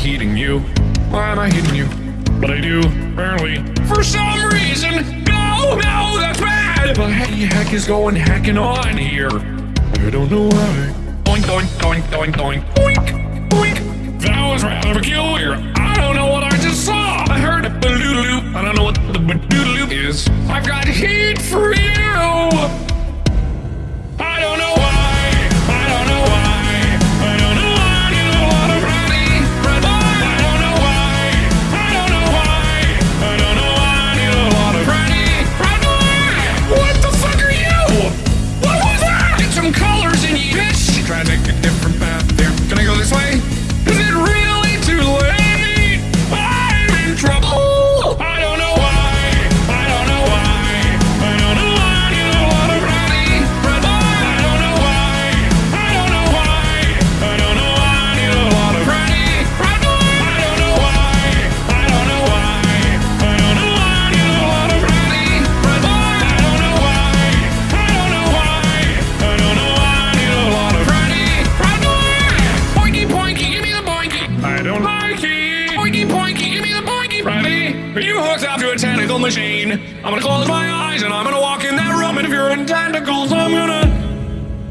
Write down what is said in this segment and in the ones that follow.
hitting you? Why am I hitting you? But I do, apparently. For some reason, no, no, that's bad! But hey, heck is going hacking on here? I don't know why. Boink, boink, boink, boink, boink, boink, boink. That was rather peculiar. I don't know what I just saw. I heard a badoodaloo. I don't know what the badoodaloo is. I've got heat for you!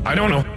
I don't know.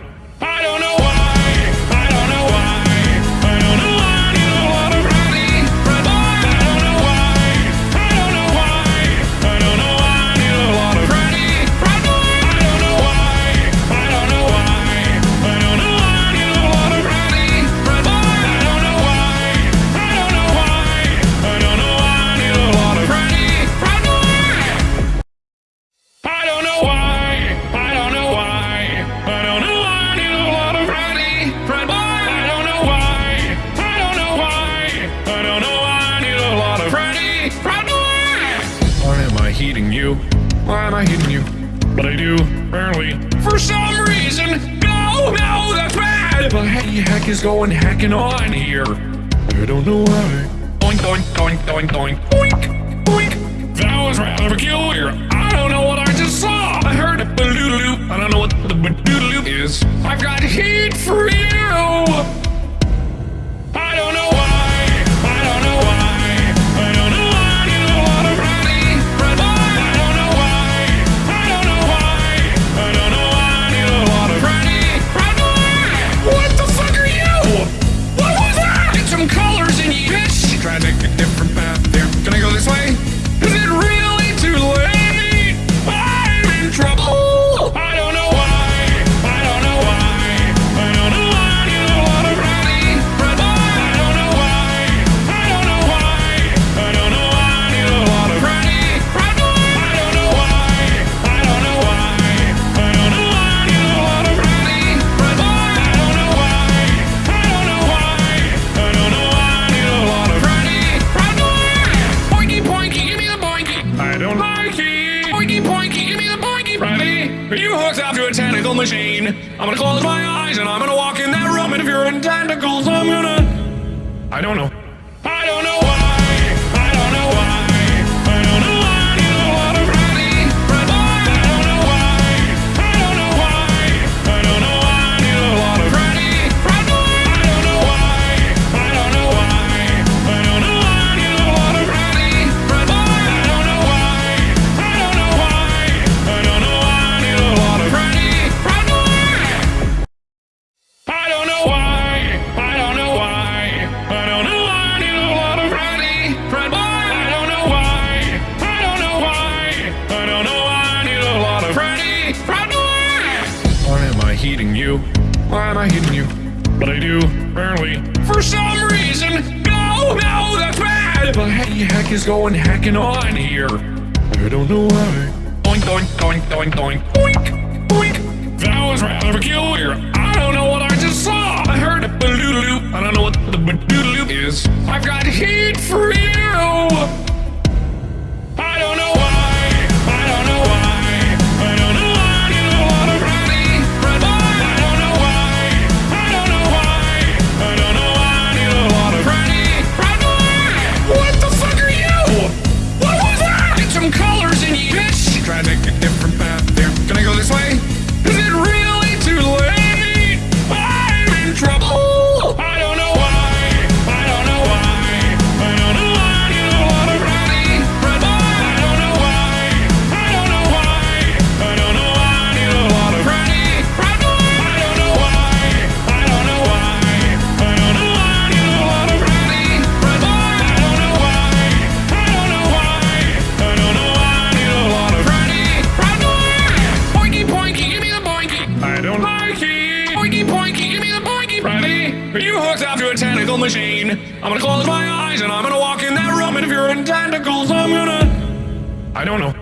you hooked up to a tentacle machine. I'm gonna close my eyes and I'm gonna walk in that room, and if you're in tentacles, I'm gonna. I don't know.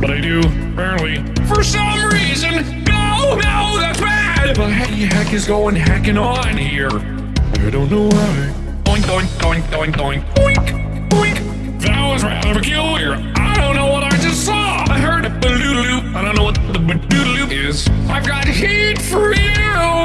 but I do, Apparently, for some reason. No, no, that's bad! What the heck is going hacking on here? I don't know why. Oink, oink, oink, oink, oink, Boink, boink. That was rather peculiar. I don't know what I just saw. I heard a boodaloo. I don't know what the boodaloo is. I've got heat for you!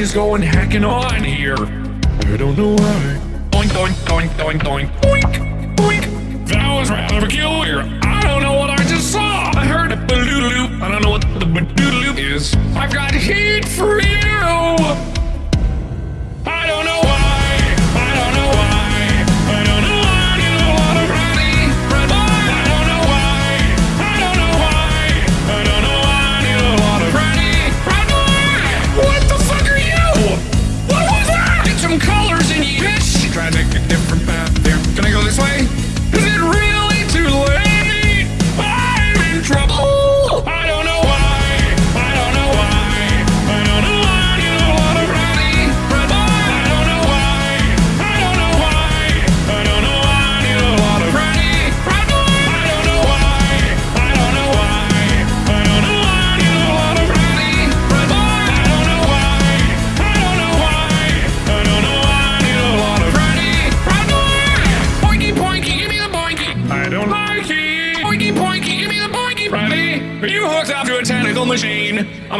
is going hacking on here? I don't know why. Boink, boink, boink, boink, boink, boink, boink. That was rather peculiar. I don't know what I just saw. I heard a badoodaloo. I don't know what the badoodaloo is. I've got heat for you.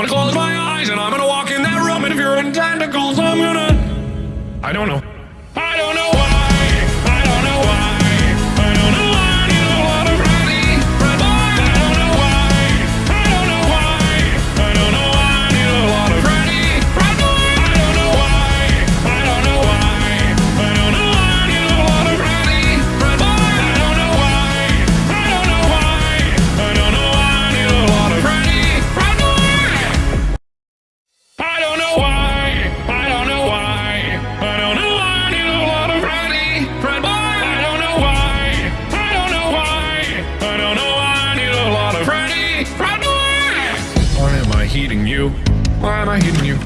gonna close my eyes and I'm gonna walk in that room and if you're in tentacles, I'm gonna... I don't know. Why am I hitting you?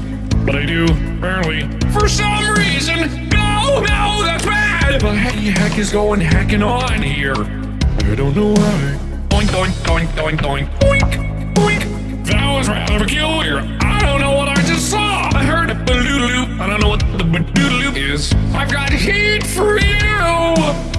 But I do, Apparently, For some reason! No! No! That's bad! What the heck is going hacking on here? I don't know why. Boink, boink, boink, boink, boink, boink, boink. That was rather peculiar. I don't know what I just saw! I heard a badoodaloo. I don't know what the badoodaloo is. I've got heat for you!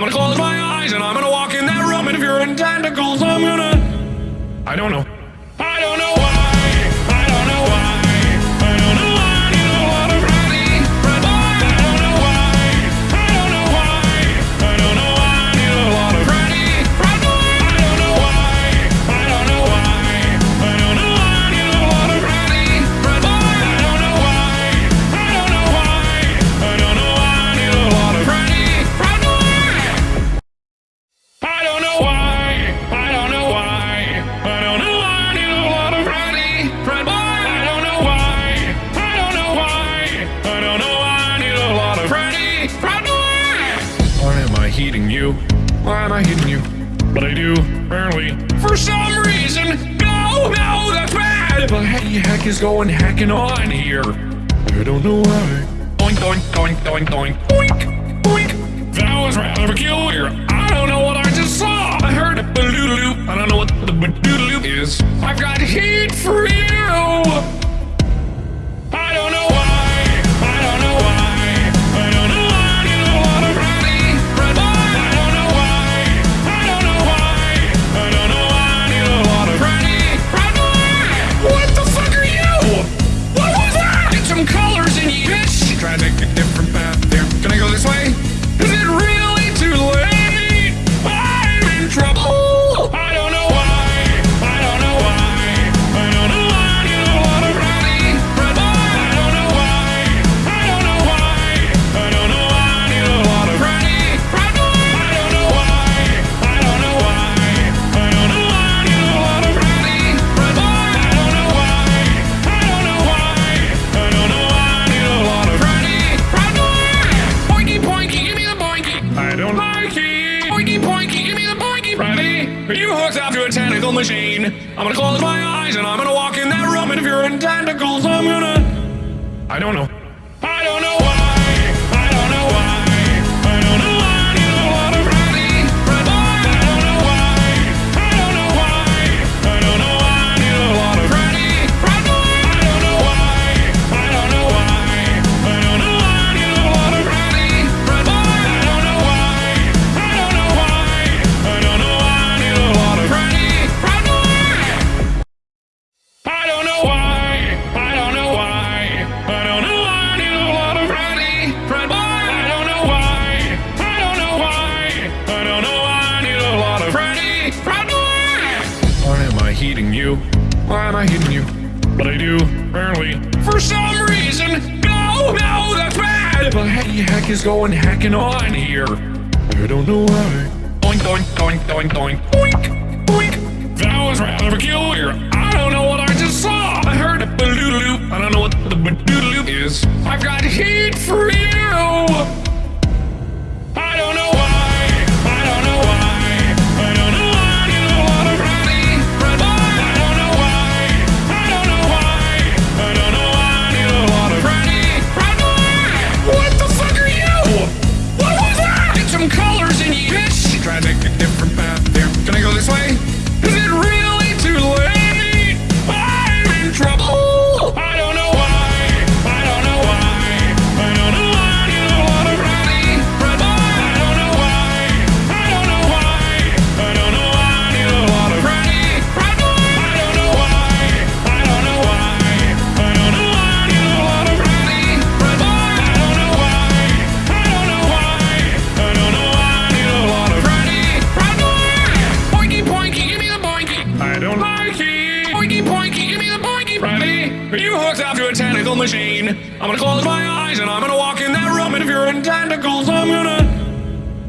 I'm gonna close my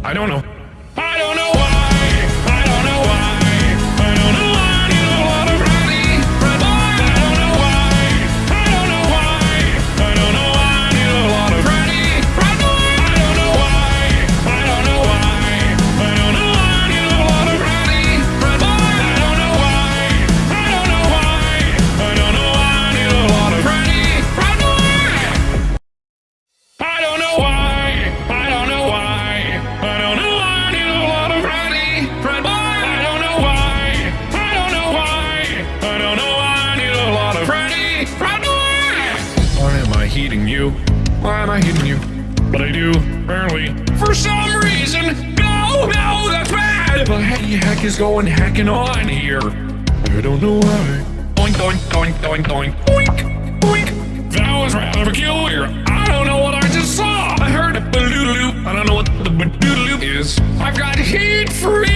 I don't know. going hacking on here? I don't know why. Boink boink boink boink boink boink boink. That was rather peculiar. I don't know what I just saw. I heard a badoodaloo. I don't know what the badoodaloo is. I've got heat free.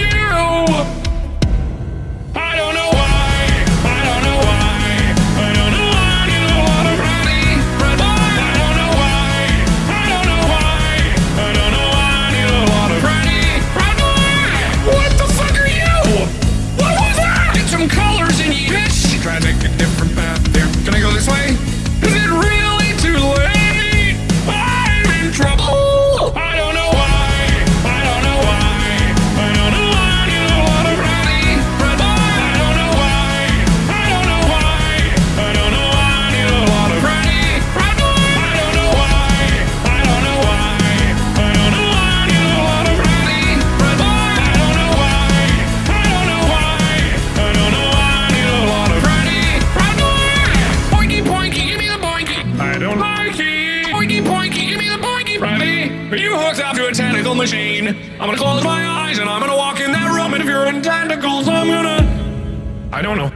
You hooked up to a tentacle machine. I'm gonna close my eyes and I'm gonna walk in that room. And if you're in tentacles, I'm gonna. I don't know.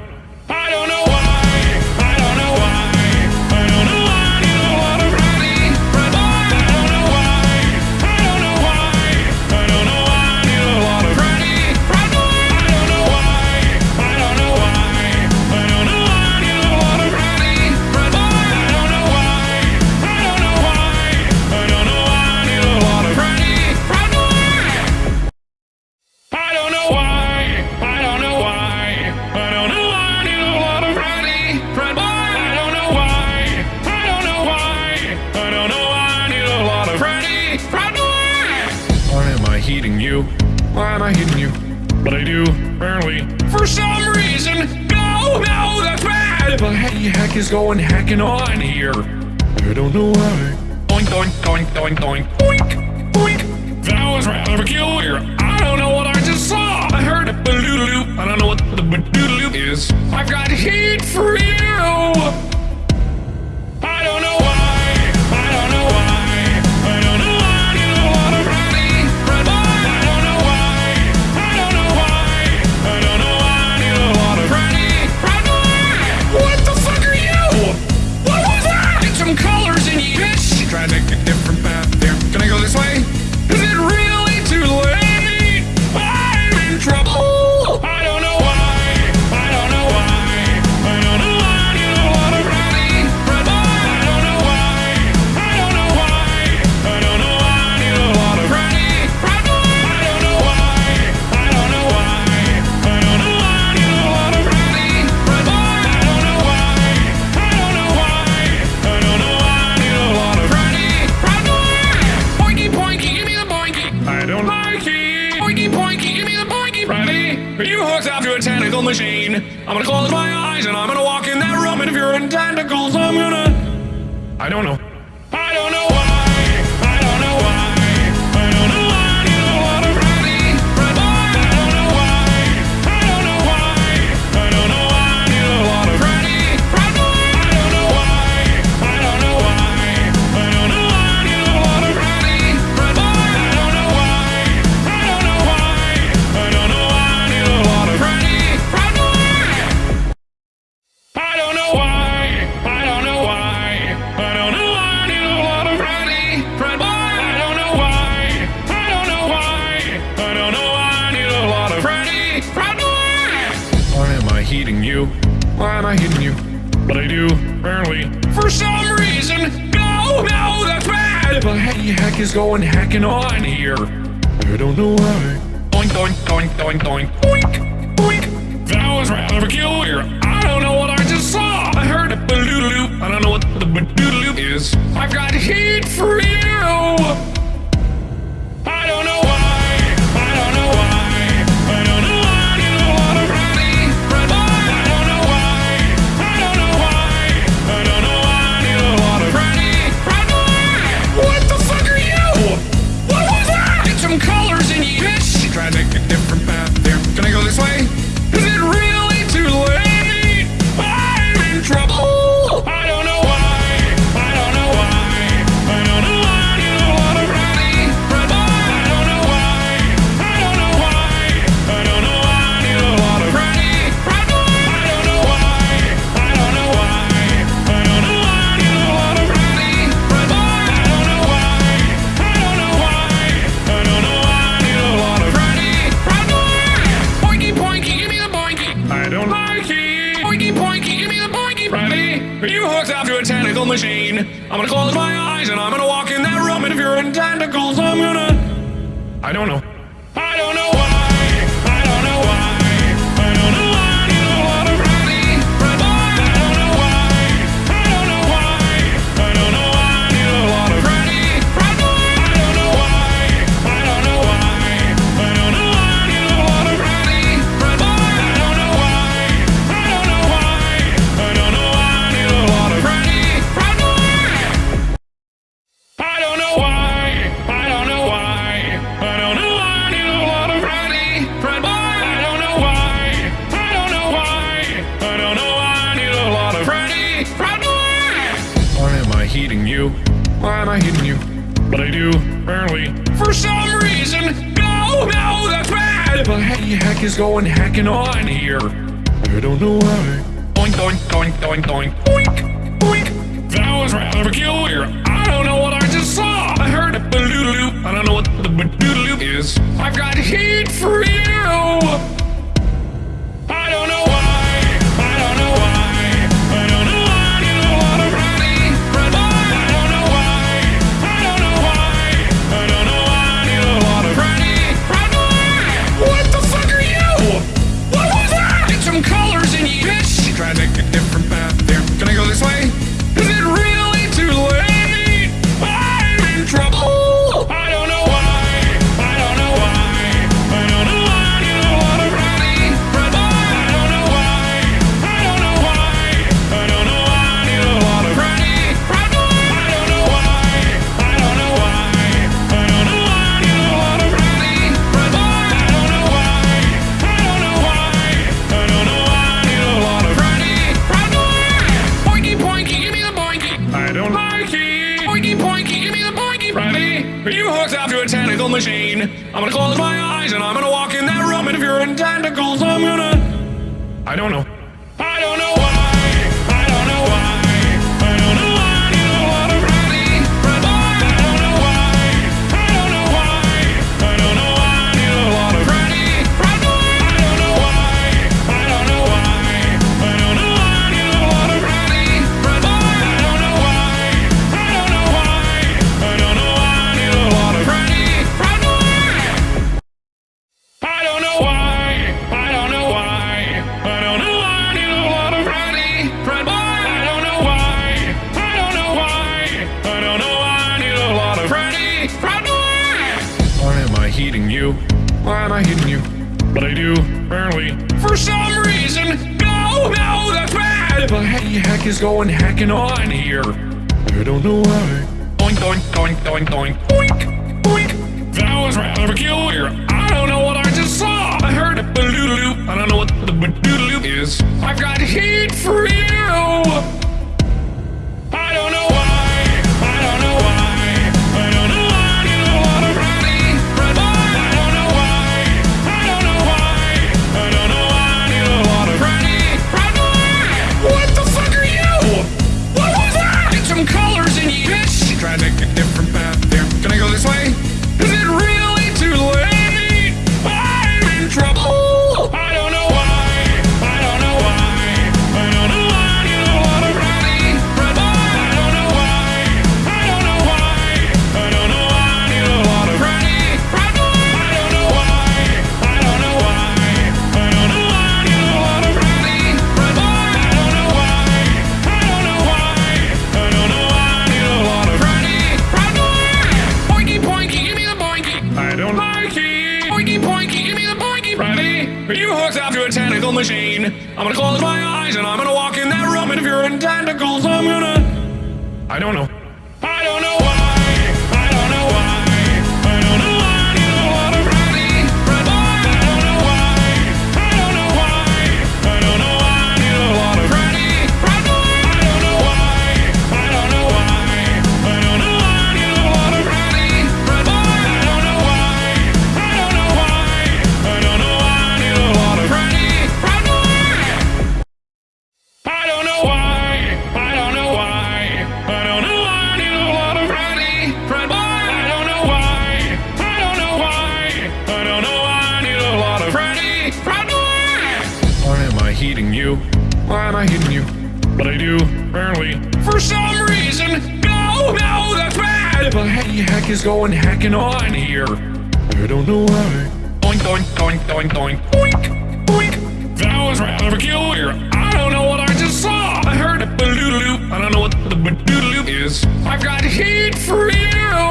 for overkill here. I don't know what I just saw. I heard a badoodaloop. I don't know what the badoodaloop is. I've got heat for you.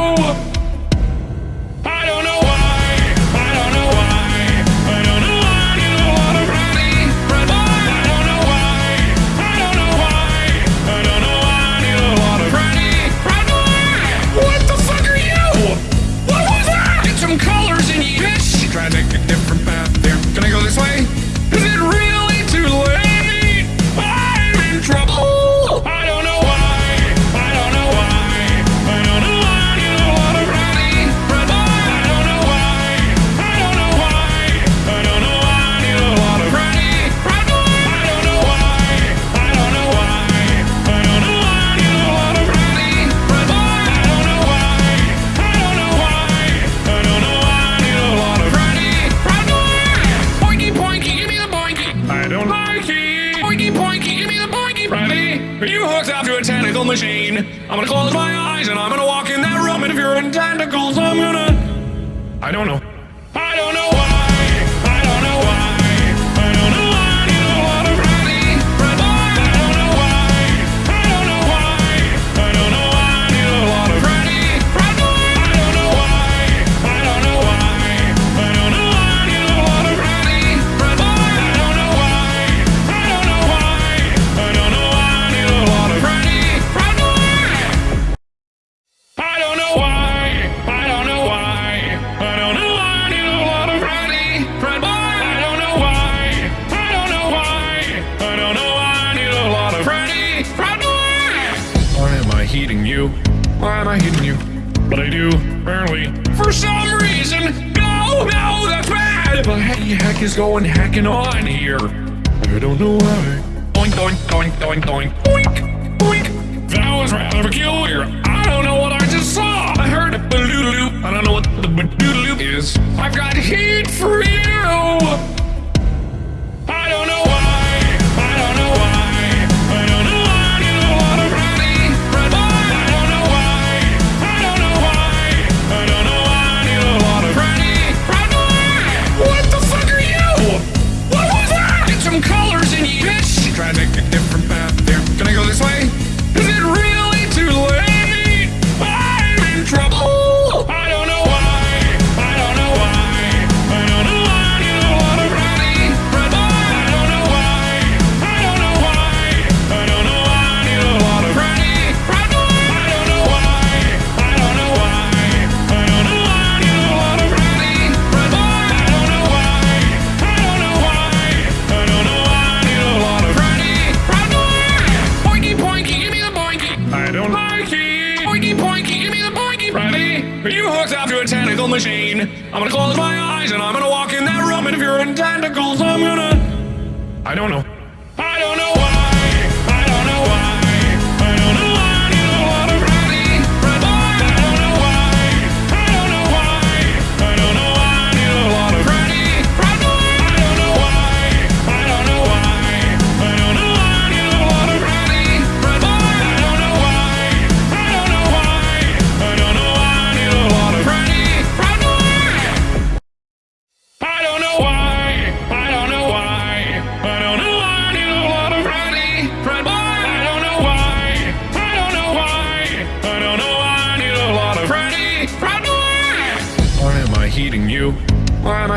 I'm gonna close my eyes and I'm gonna walk in that room, and if you're in tentacles, I'm gonna. I don't know. you, but I do, apparently. For some reason, no, no, that's bad! What the heck is going hacking on here? I don't know why. Boink, boink, boink, boink, boink, boink, boink. That was rather peculiar. I don't know what I just saw. I heard a badoodaloo. I don't know what the badoodaloo is. I've got heat for you! I'm gonna close my eyes and I'm gonna walk in that room and if you're in tentacles, I'm gonna... I don't know.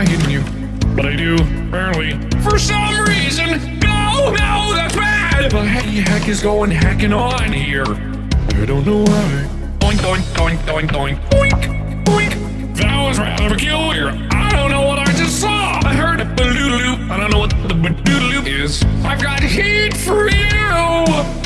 try hitting you. But I do, apparently. For some reason! No, no, that's bad! What the heck is going hacking on here? I don't know why. Doink, doink, doink, doink, doink. Boink, boink. That was rather peculiar. I don't know what I just saw. I heard a ba loop I don't know what the ba loop is. I've got heat for you!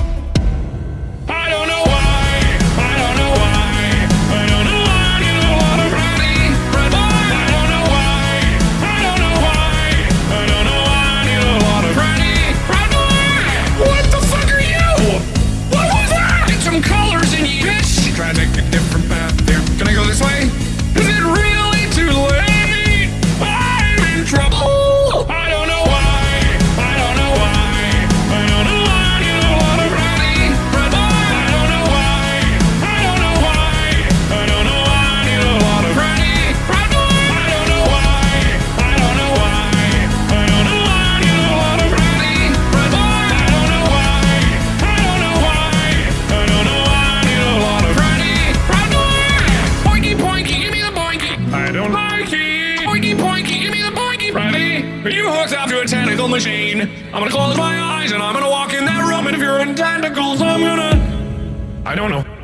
I'm gonna close my eyes and I'm gonna walk in that room and if you're in tentacles, I'm gonna... I don't know.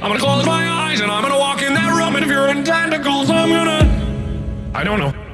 I'm gonna close my eyes and I'm gonna walk in that room, and if you're in tentacles, I'm gonna. I don't know.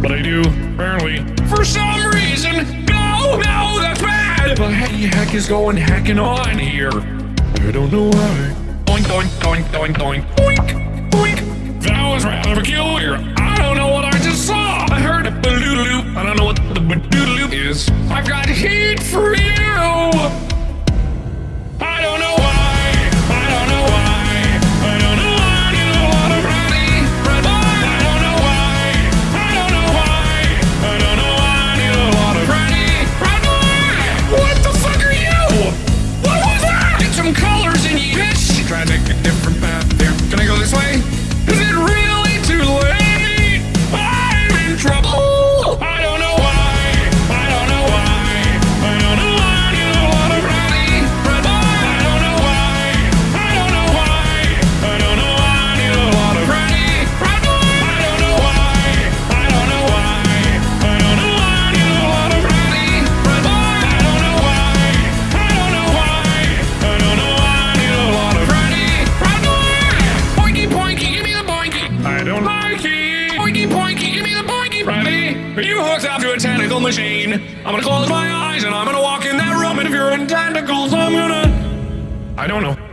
But I do, apparently. For some reason! No! No, that's bad! What the heck is going hacking on here? I don't know why. Boink, boink, boink, boink, boink, Boink! Boink! That was rather peculiar. I don't know what I just saw! I heard a badoodaloop. I don't know what the badoodaloop is. I've got heat for you! machine. I'm gonna close my eyes and I'm gonna walk in that room, and if you're in tentacles, I'm gonna. I don't know.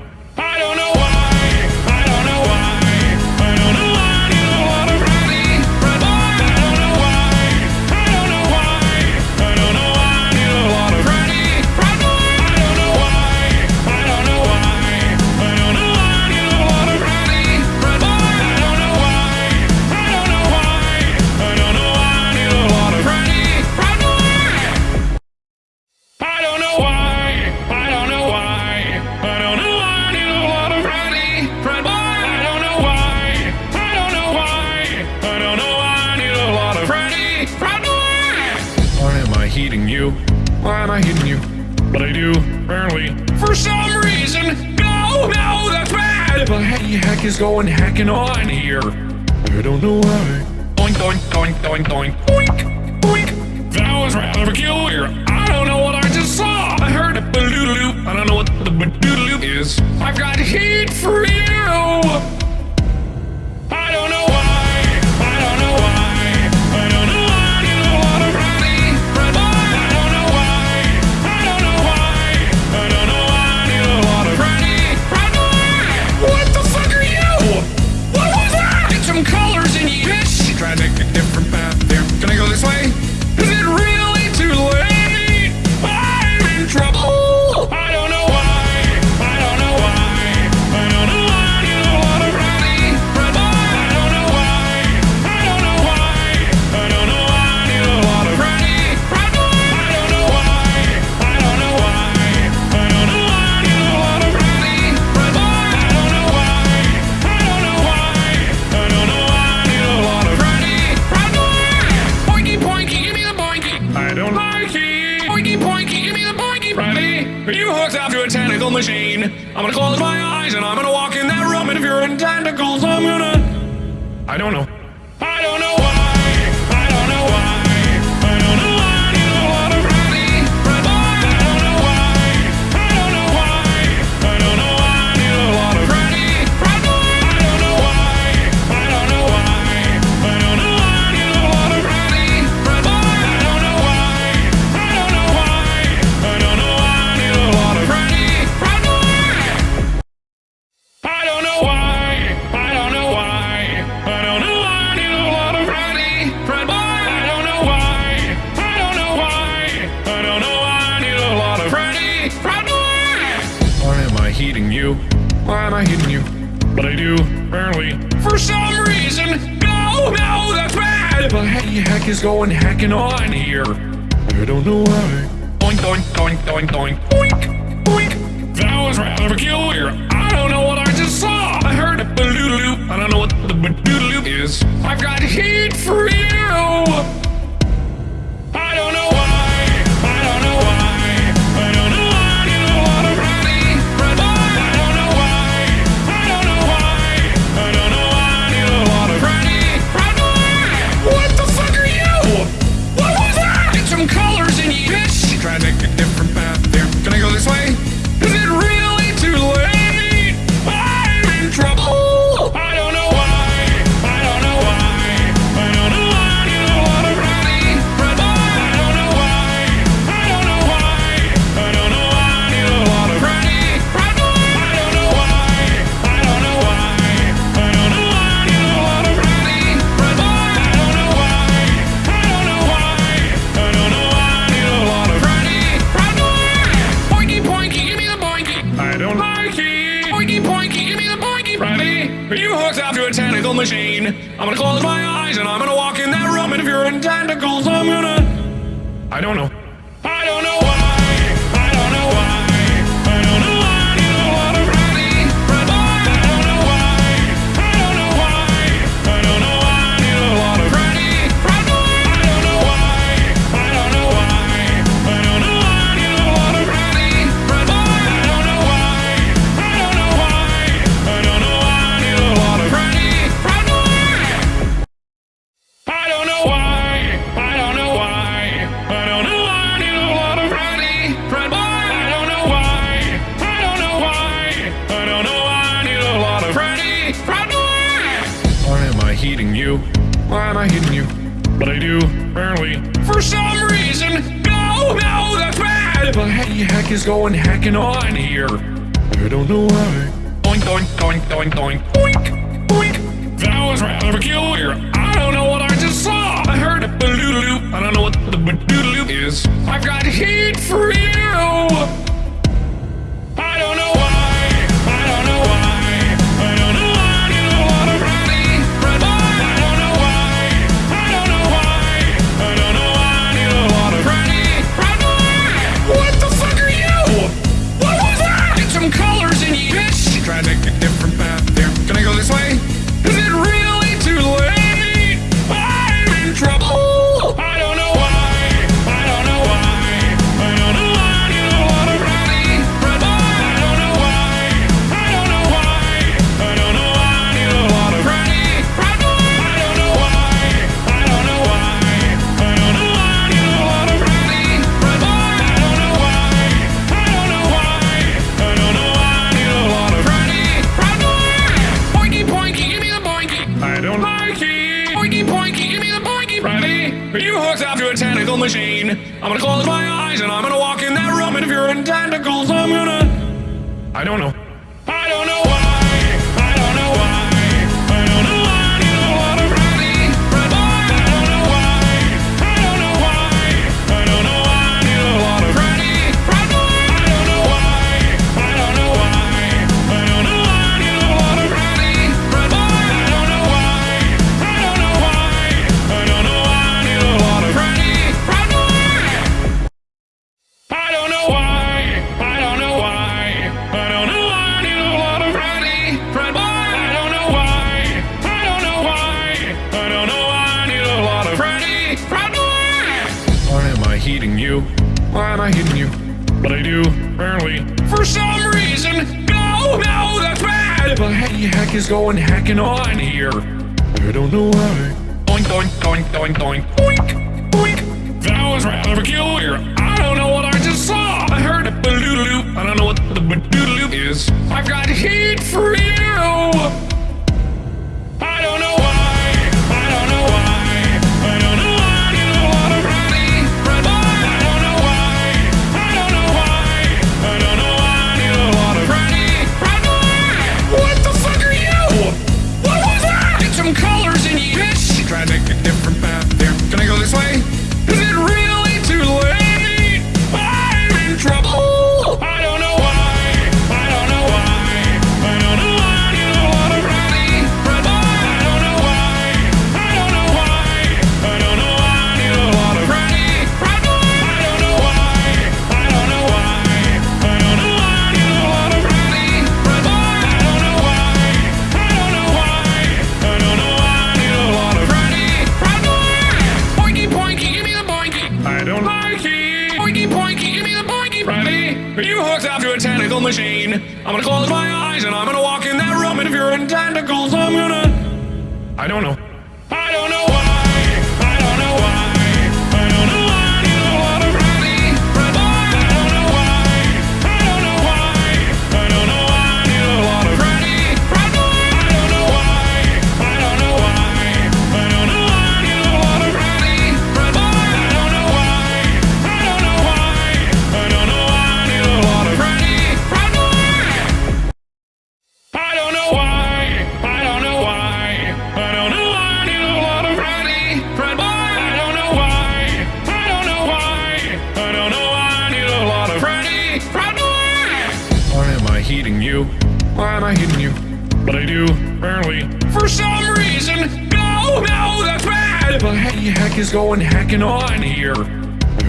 for you!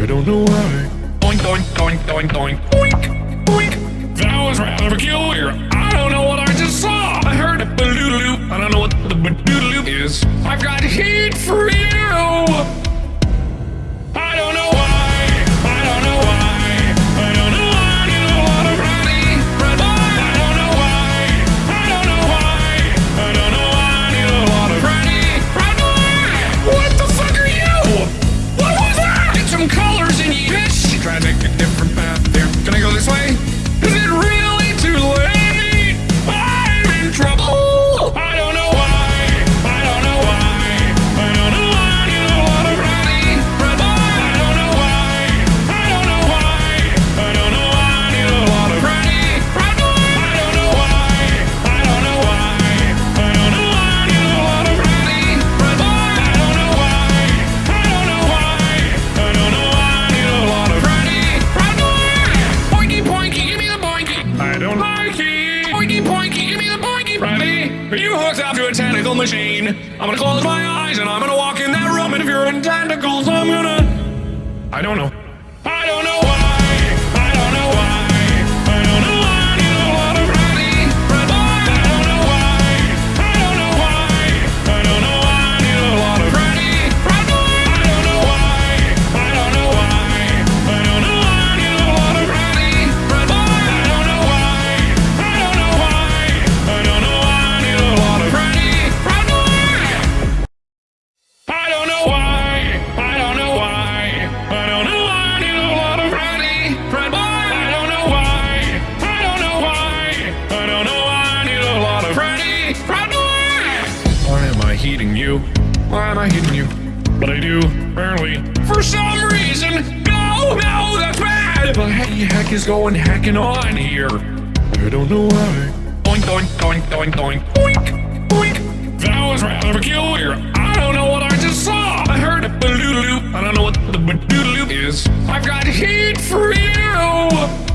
I don't know why. Boink, boink, boink, boink, boink, boink, boink. That was rather peculiar. I don't know what I just saw. I heard a badoodaloo. I don't know what the badoodaloo is. I've got heat for you. Why am I heating you? Why am I heating you? But I do, apparently. For some reason! No, no, that's bad! What the heck is going hacking on here? I don't know why. Boink, boink, boink, boink, doink, boink, boink. That was rather peculiar. I don't know what I just saw. I heard a badoodaloop. I don't know what the badoodaloop is. I've got heat for you!